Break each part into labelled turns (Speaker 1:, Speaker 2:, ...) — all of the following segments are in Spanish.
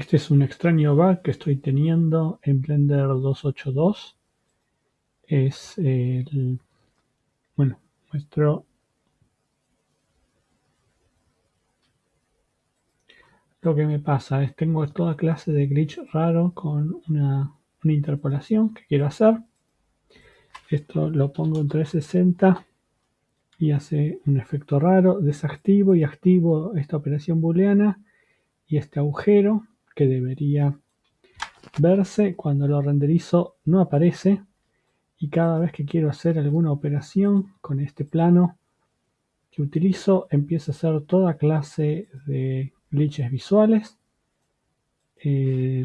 Speaker 1: Este es un extraño bug que estoy teniendo en Blender 282. Es el... Bueno, muestro... Lo que me pasa es tengo toda clase de glitch raro con una, una interpolación que quiero hacer. Esto lo pongo en 360 y hace un efecto raro. Desactivo y activo esta operación booleana y este agujero que debería verse cuando lo renderizo no aparece. Y cada vez que quiero hacer alguna operación con este plano que utilizo empiezo a hacer toda clase de glitches visuales. Eh,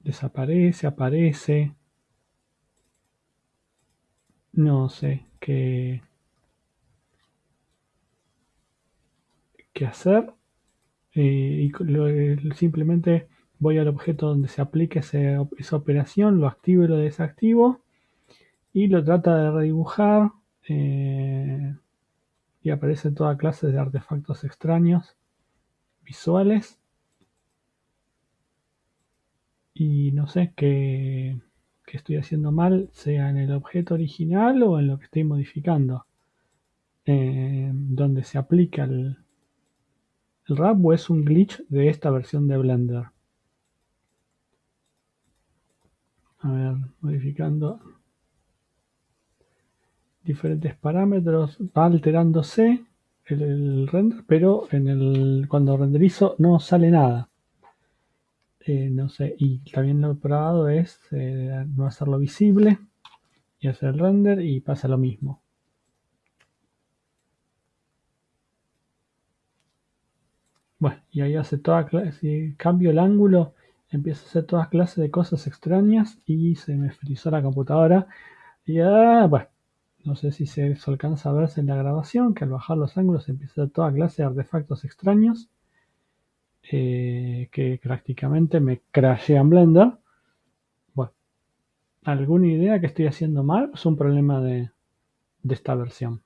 Speaker 1: desaparece, aparece. No sé qué qué hacer eh, y simplemente voy al objeto donde se aplique esa operación, lo activo y lo desactivo y lo trata de redibujar eh, y aparece toda clase de artefactos extraños visuales. Y no sé qué, estoy haciendo mal, sea en el objeto original o en lo que estoy modificando, eh, donde se aplica el, el o es un glitch de esta versión de Blender. A ver, modificando diferentes parámetros, va alterándose el, render, pero cuando renderizo no sale nada. Eh, no sé, y también lo probado es eh, no hacerlo visible y hacer el render y pasa lo mismo. Bueno, y ahí hace toda clase, si cambio el ángulo, empieza a hacer todas clases de cosas extrañas y se me frizó la computadora. Y ah, bueno, no sé si se, alcanza a verse en la grabación, que al bajar los ángulos empieza a hacer toda clase de artefactos extraños. Eh, que prácticamente me crashean Blender. Bueno, ¿alguna idea que estoy haciendo mal? Es un problema de esta versión.